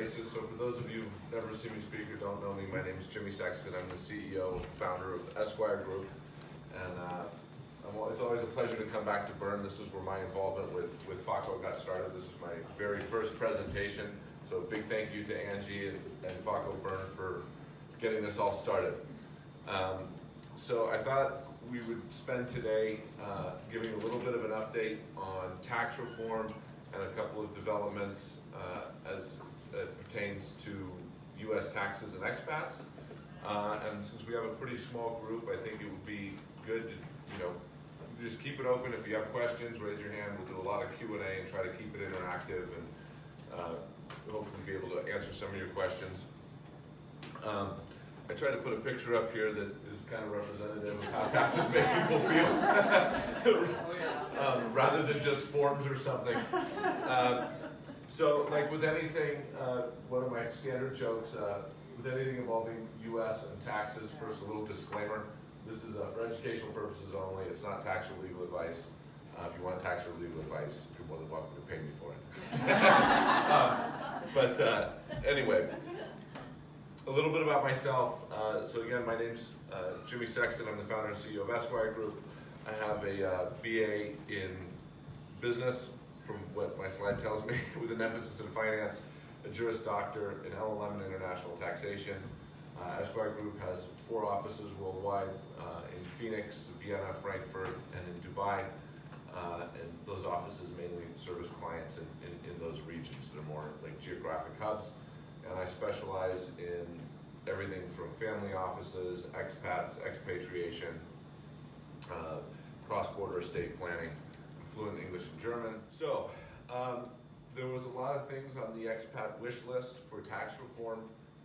I see a lot of familiar faces, so for those of you who've never seen me speak or don't know me, my name is Jimmy Sexton. I'm the CEO and founder of Esquire Group. And uh, I'm it's always a pleasure to come back to Bern. This is where my involvement with, with FAWCO got started. This is my very first presentation. So a big thank you to Angie and, and FAWCO Bern for getting this all started. Um, so I thought we would spend today uh, giving a little bit of an update on tax reform and a couple of developments uh, as it pertains to US taxes and expats. Uh, and since we have a pretty small group, I think it would be good to, you know, just keep it open. If you have questions, raise your hand. We'll do a lot of Q and A and try to keep it interactive and uh, hopefully be able to answer some of your questions. Um, I tried to put a picture up here that is kind of representative of how taxes make people feel, um, rather than just forms or something. Um, so, like with anything, uh, one of my standard jokes, uh, with anything involving U.S. and taxes, first a little disclaimer. This is uh, for educational purposes only. It's not tax or legal advice. Uh, if you want tax or legal advice, you're more than welcome to pay me for it. Um, but uh, anyway, a little bit about myself. Uh, so again, my name's Jimmy Sexton. I'm the founder and CEO of Esquire Group. I have a BA in business, from what my slide tells me, with an emphasis in finance, a Juris Doctor in LLM and international taxation. Uh, Esquire Group has four offices worldwide uh, in Phoenix, Vienna, Frankfurt, and in Dubai. Uh, and those offices mainly service clients in, in, in those regions. They're more like geographic hubs. And I specialize in everything from family offices, expats, expatriation, uh, cross-border estate planning, fluent English and German. So, um, there was a lot of things on the expat wish list for tax reform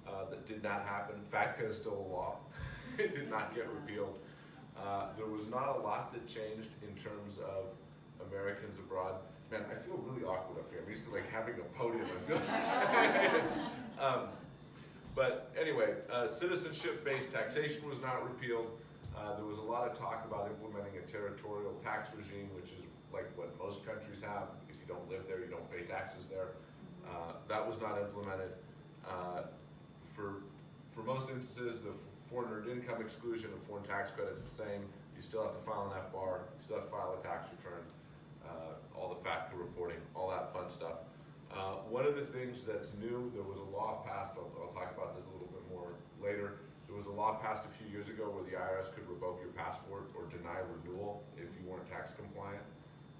uh, that did not happen. FATCA is still a law. it did not get repealed. Uh, there was not a lot that changed in terms of Americans abroad. Man, I feel really awkward up here. I'm used to like having a podium. I feel. um, but anyway, uh, citizenship-based taxation was not repealed. Uh, there was a lot of talk about implementing a territorial tax regime, which is like what most countries have. If you don't live there, you don't pay taxes there. Uh, that was not implemented. Uh, for for most instances, the foreign earned income exclusion and foreign tax credits the same. You still have to file an FBAR, you still have to file a tax return, uh, all the FATCA reporting, all that fun stuff. Uh, one of the things that's new, there was a law passed, I'll, I'll talk about this a little bit more later. There was a law passed a few years ago where the IRS could revoke your passport or deny renewal if you weren't tax compliant.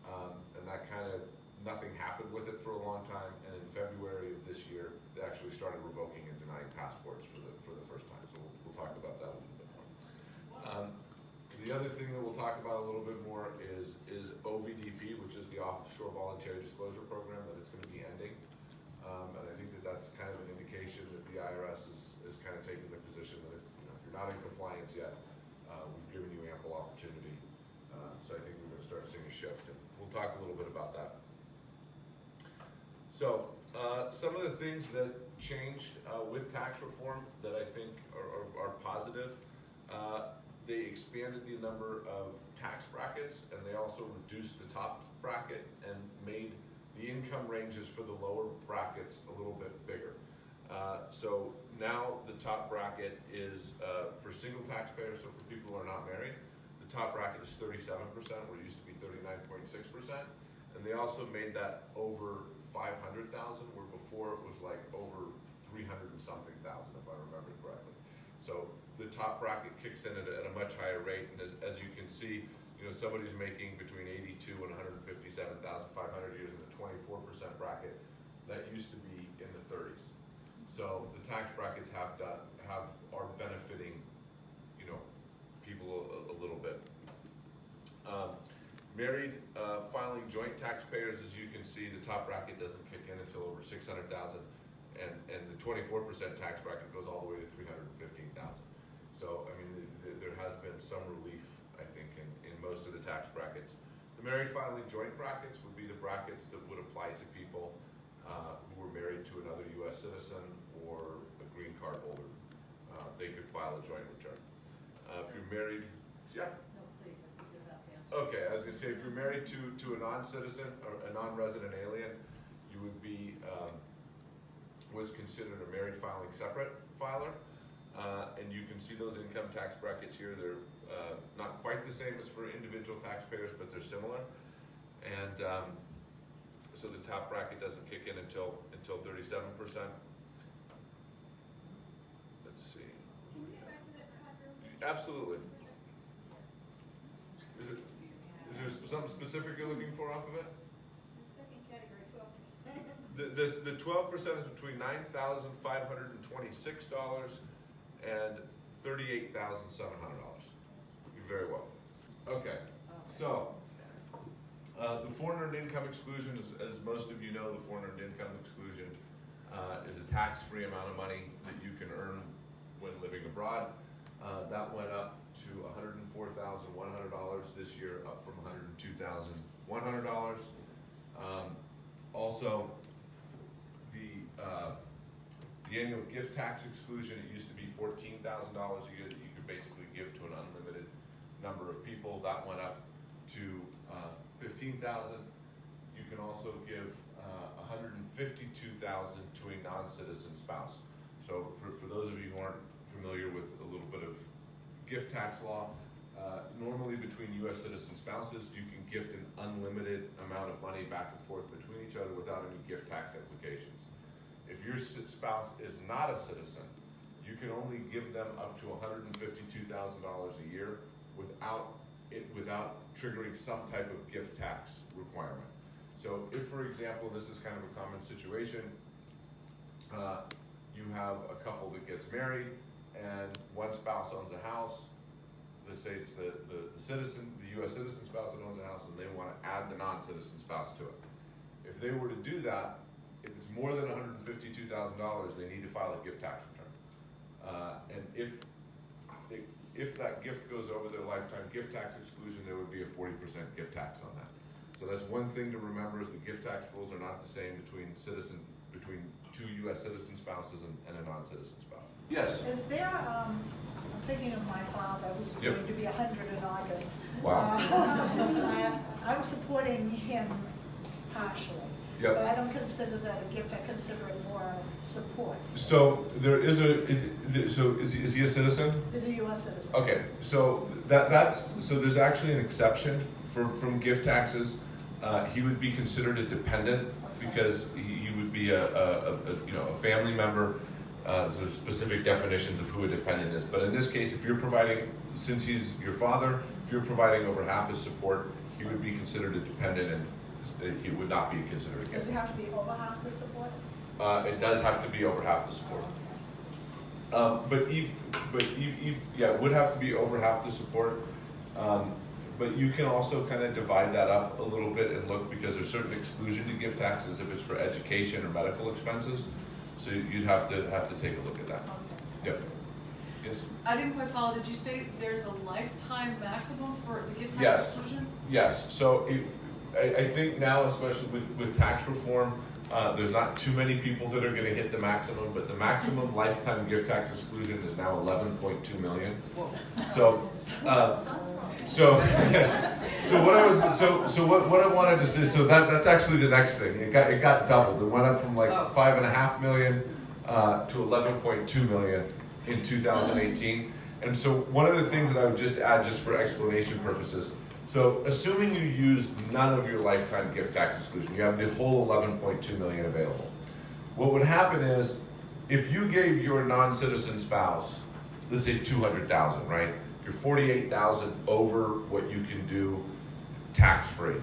Um, and that kind of, nothing happened with it for a long time. And in February of this year, they actually started revoking and denying passports for the, for the first time. So we'll, we'll talk about that a little bit more. Um, the other thing that we'll talk about a little bit more is, is OVDP, which is the Offshore Voluntary Disclosure Program, that it's gonna be ending. Um, and I think that that's kind of an indication that the IRS is, is kind of taking the position that if, you know, if you're not in compliance yet, uh, we've given you ample opportunity. Uh, so I think we're gonna start seeing a shift, we'll talk a little bit about that. So, uh, some of the things that changed uh, with tax reform that I think are, are, are positive, uh, they expanded the number of tax brackets and they also reduced the top bracket and made the income ranges for the lower brackets a little bit bigger. Uh, so now the top bracket is uh, for single taxpayers, so for people who are not married, the top bracket is 37%, where it used to 39.6%. And they also made that over 500,000, where before it was like over 300 and something thousand, if I remember correctly. So the top bracket kicks in at a, at a much higher rate, and as, as you can see, you know, somebody who's making between 82 and 157,500 years in the 24% bracket, that used to be in the 30s. So the tax brackets have done, have, are benefiting, you know, people a, a little bit. Um, Married, uh, filing joint taxpayers, as you can see, the top bracket doesn't kick in until over six hundred thousand, and, and the twenty-four percent tax bracket goes all the way to three hundred and fifteen thousand. So, I mean, th- th- there has been some relief, I think, in, in most of the tax brackets. The married filing joint brackets would be the brackets that would apply to people, uh, who were married to another US citizen or a green card holder. Uh, they could file a joint return. Uh, if you're married, yeah? No, please, I think you're about to answer. Okay, I was gonna say, if you're married to, to a non-citizen or a non-resident alien, you would be, um, what's considered a married filing separate filer. Uh, and you can see those income tax brackets here, they're, uh, not quite the same as for individual taxpayers, but they're similar. And, um, so the top bracket doesn't kick in until, until thirty-seven percent. Let's see, Can we go back to that slide real quick? absolutely. Is it, is there something specific you're looking for off of it? The second category, twelve percent. The, this, the twelve percent is between nine thousand five hundred and twenty-six dollars and thirty-eight thousand seven hundred dollars. Very well. Okay, so, uh, the foreign earned income exclusion, as, as most of you know, the foreign earned income exclusion, uh, is a tax-free amount of money that you can earn when living abroad. Uh, that went up to hundred and four thousand one hundred dollars this year, up from hundred and two thousand one hundred dollars. Um, also, the, uh, the annual gift tax exclusion, it used to be fourteen thousand dollars a year that you could basically give to an unlimited number of people. That went up to, uh, fifteen thousand. You can also give, uh, hundred and fifty-two thousand to a non-citizen spouse. So for, for those of you who aren't familiar with a little bit of gift tax law, uh, normally between US citizen spouses, you can gift an unlimited amount of money back and forth between each other without any gift tax implications. If your spouse is not a citizen, you can only give them up to hundred and fifty-two thousand dollars a year without it, without triggering some type of gift tax requirement. So if, for example, this is kind of a common situation, uh, you have a couple that gets married and one spouse owns a house, let's say it's the, the the citizen, the US citizen spouse that owns a house and they wanna add the non-citizen spouse to it. If they were to do that, if it's more than hundred and fifty-two thousand dollars, they need to file a gift tax return. Uh, and if, if that gift goes over their lifetime gift tax exclusion, there would be a forty percent gift tax on that. So that's one thing to remember is the gift tax rules are not the same between citizen, between two US citizen spouses and, and a non-citizen spouse. Yes, Is there, um, I'm thinking of my father, who's Yep. going to be a hundred in August. Wow. Uh, I- I'm supporting him partially. Yep. But I don't consider that a gift, I consider it more support. so there is a, it, so is, he- is he a citizen? He's a US citizen. Okay, so that, that's, so there's actually an exception for, from gift taxes. Uh, he would be considered a dependent because he, he would be a, a, a, a, you know, a family member. Uh, there's specific definitions of who a dependent is, but in this case, if you're providing, since he's your father, if you're providing over half his support, he would be considered a dependent and he would not be considered a Does gift. he have to be over half the support? Uh, it does have to be over half the support. Um, but e, but e, yeah, it would have to be over half the support. Um, but you can also kind of divide that up a little bit and look, because there's certain exclusion to gift taxes if it's for education or medical expenses. So you'd have to, have to take a look at that. Okay. Yep. Yes? I didn't quite follow, did you say there's a lifetime maximum for the gift Yes. tax exclusion? Yes, so it, I, I think now, especially with, with tax reform, uh, there's not too many people that are gonna hit the maximum, but the maximum lifetime gift tax exclusion is now eleven point two million. Whoa. So, uh, so, so what I was, so, so what, what I wanted to say, so that, that's actually the next thing, it got, it got doubled, it went up from like Oh. five and a half million, uh, to eleven point two million in two thousand eighteen. And so one of the things that I would just add, just for explanation purposes, so assuming you used none of your lifetime gift tax exclusion, you have the whole eleven point two million available. What would happen is, if you gave your non-citizen spouse, let's say two hundred thousand, right? You're forty-eight thousand over what you can do tax-free.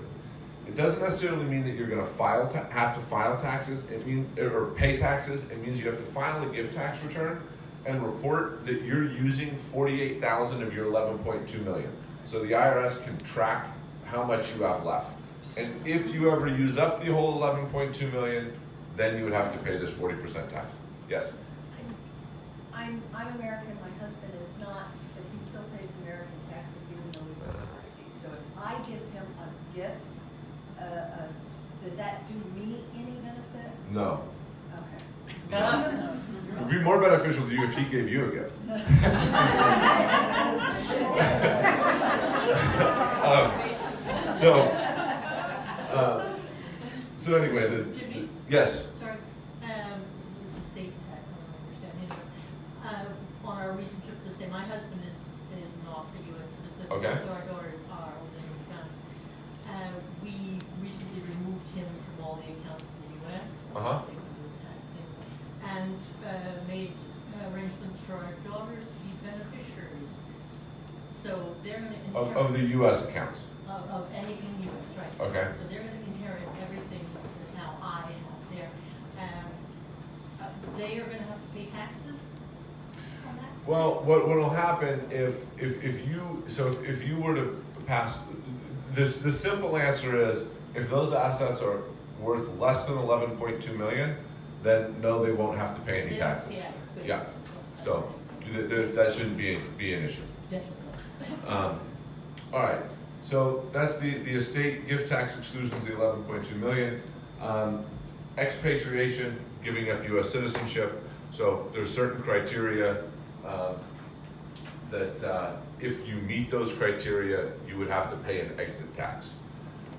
It doesn't necessarily mean that you're gonna file, ta- have to file taxes, it mean, or pay taxes, it means you have to file a gift tax return and report that you're using forty-eight thousand of your eleven point two million. So the IRS can track how much you have left. And if you ever use up the whole eleven point two million, then you would have to pay this forty percent tax. Yes? I'm, I'm American, my husband is not, but he still pays American taxes even though we live overseas. So if I give him a gift, uh, uh, does that do me any benefit? No. Okay. It would be more beneficial to you if he gave you a gift. Um, So, uh, so anyway, the, Jimmy, yes, sorry, um, this is Okay. who our daughters are holding accounts. Uh, we recently removed him from all the accounts in the US. Uh-huh. Because of tax things, and, uh, made arrangements for our daughters to be beneficiaries. So they're gonna Of, of the US accounts, Of, of anything US, right. okay? So they're gonna inherit everything that now I have there. Um, uh, they are gonna have to pay taxes on that? Well, what, what'll happen if, if, if you, so if, if you were to pass, this, the simple answer is, if those assets are worth less than eleven point two million, then no, they won't have to pay any taxes. Yeah. Yeah, So, th- there, that shouldn't be, be an issue. Definitely. Um, all right, so that's the, the estate gift tax exclusions, the eleven point two million. Um, expatriation, giving up US citizenship, so there's certain criteria, um, that, uh, if you meet those criteria, you would have to pay an exit tax.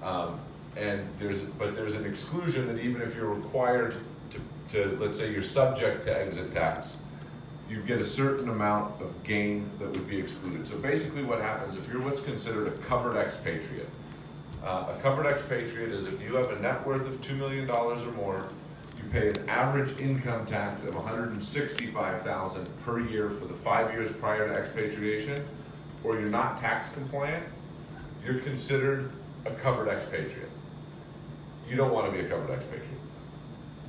Um, and there's, but there's an exclusion that even if you're required to, to, let's say you're subject to exit tax, you get a certain amount of gain that would be excluded. So basically what happens, if you're what's considered a covered expatriate, uh, a covered expatriate is if you have a net worth of two million dollars or more, you pay an average income tax of 165,000 per year for the five years prior to expatriation, or you're not tax compliant, you're considered a covered expatriate. You don't wanna be a covered expatriate.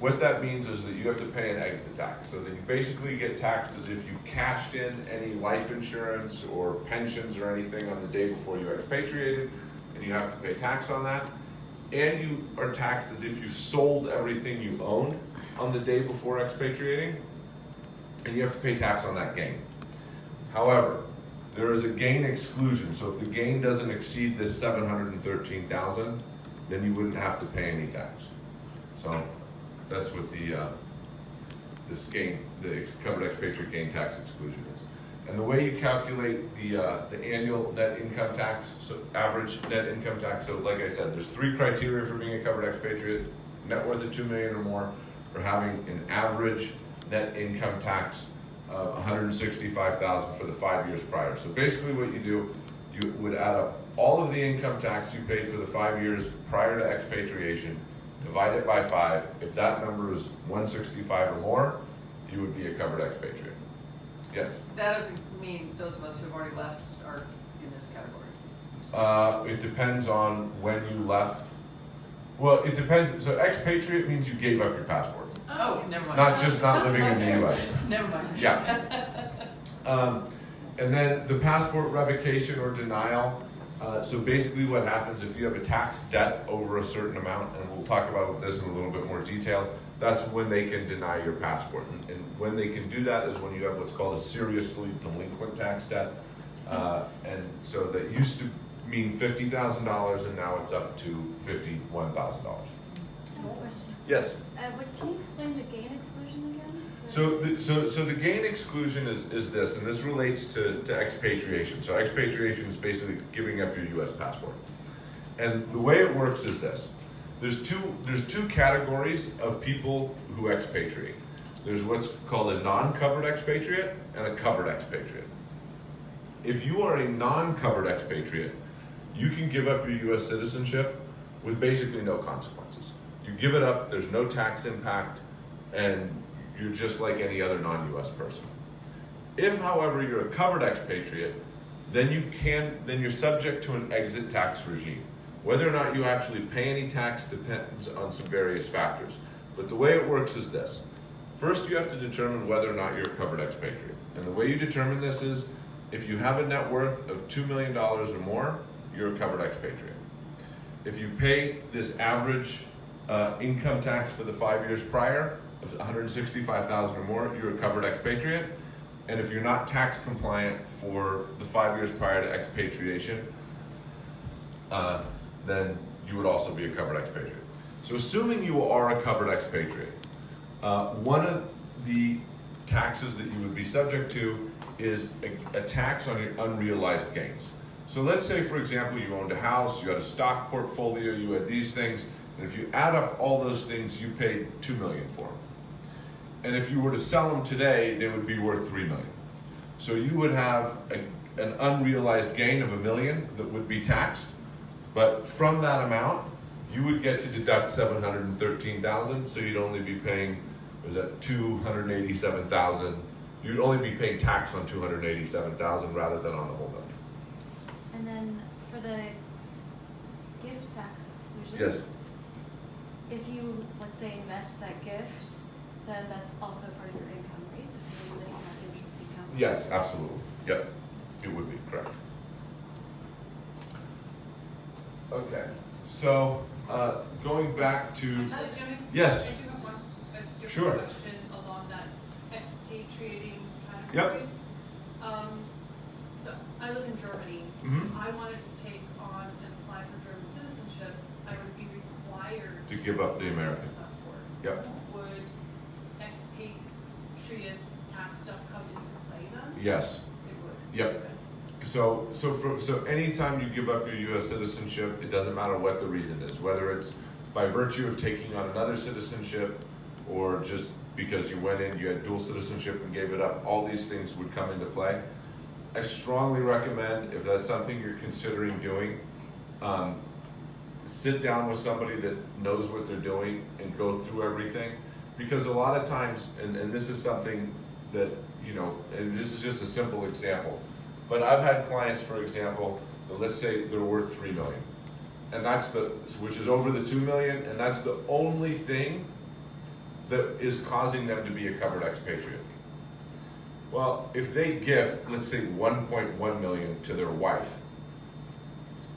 What that means is that you have to pay an exit tax, so that you basically get taxed as if you cashed in any life insurance or pensions or anything on the day before you expatriated, and you have to pay tax on that. And you are taxed as if you sold everything you owned on the day before expatriating, and you have to pay tax on that gain. However, there is a gain exclusion, so if the gain doesn't exceed this seven hundred and thirteen thousand, then you wouldn't have to pay any tax. So, that's what the, uh, this gain, the covered expatriate gain tax exclusion is. And the way you calculate the, uh, the annual net income tax, so average net income tax, so like I said, there's three criteria for being a covered expatriate, net worth of two million or more, or having an average net income tax of hundred and sixty-five thousand for the five years prior. So basically what you do, you would add up all of the income tax you paid for the five years prior to expatriation, divide it by five, if that number is one sixty-five or more, you would be a covered expatriate. Yes? That doesn't mean those of us who've already left are in this category. Uh, it depends on when you left. Well, it depends, so expatriate means you gave up your passport, Oh, never mind. not just not living in the US. Never mind. Yeah. Um, and then the passport revocation or denial, uh, so basically what happens if you have a tax debt over a certain amount, and we'll talk about this in a little bit more detail, that's when they can deny your passport. And, and when they can do that is when you have what's called a seriously delinquent tax debt. Uh, and so that used to mean fifty thousand dollars and now it's up to fifty-one thousand dollars. Yes? Uh, what, can you explain the gain exclusion again? So, the, so, so the gain exclusion is, is this, and this relates to, to expatriation. So expatriation is basically giving up your US passport. And the way it works is this. There's two, there's two categories of people who expatriate. There's what's called a non-covered expatriate and a covered expatriate. If you are a non-covered expatriate, you can give up your US citizenship with basically no consequences. You give it up, there's no tax impact, and you're just like any other non-US person. If, however, you're a covered expatriate, then you can, then you're subject to an exit tax regime. Whether or not you actually pay any tax depends on some various factors. But the way it works is this. First, you have to determine whether or not you're a covered expatriate. And the way you determine this is, if you have a net worth of two million dollars or more, you're a covered expatriate. If you pay this average uh, income tax for the five years prior of 165,000 or more, you're a covered expatriate. And if you're not tax compliant for the five years prior to expatriation, uh, then you would also be a covered expatriate. So assuming you are a covered expatriate, uh, one of the taxes that you would be subject to is a, a tax on your unrealized gains. So let's say, for example, you owned a house, you had a stock portfolio, you had these things, and if you add up all those things, you paid two million for them. And if you were to sell them today, they would be worth three million. So you would have a, an unrealized gain of a million that would be taxed. But from that amount, you would get to deduct seven hundred and thirteen thousand, so you'd only be paying, was that two hundred and eighty-seven thousand? You'd only be paying tax on two hundred and eighty-seven thousand rather than on the whole million. And then for the gift tax exclusion. Yes, If you, let's say, invest that gift, then that's also part of your income, right? Assuming that you have interest income. yes, absolutely, yep, it would be, correct. Okay, so, uh, going back to, Hi, Jimmy. Yes. I do have one, a Sure. question along that expatriating Yep. category. Um, so I live in Germany. Mhm. If I wanted to take on and apply for German citizenship, I would be required. To give up the American. Passport. yep, Would expatriate tax stuff come into play then? Yes. Yep. So, so for, so anytime you give up your US citizenship, it doesn't matter what the reason is, whether it's by virtue of taking on another citizenship or just because you went in, you had dual citizenship and gave it up, all these things would come into play. I strongly recommend, if that's something you're considering doing, um, sit down with somebody that knows what they're doing and go through everything. Because a lot of times, and, and this is something that, you know, and this is just a simple example. But I've had clients, for example, let's say they're worth three million. And that's the, which is over the two million, and that's the only thing that is causing them to be a covered expatriate. Well, if they gift, let's say one point one million to their wife,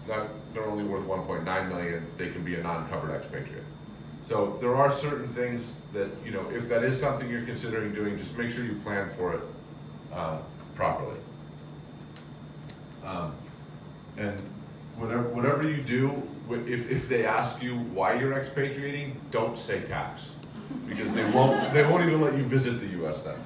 not, they're only worth one point nine million, they can be a non-covered expatriate. So there are certain things that, you know, if that is something you're considering doing, just make sure you plan for it, uh, properly. Um, and whatever, whatever you do, if, if they ask you why you're expatriating, don't say tax. Because they won't, they won't even let you visit the US then.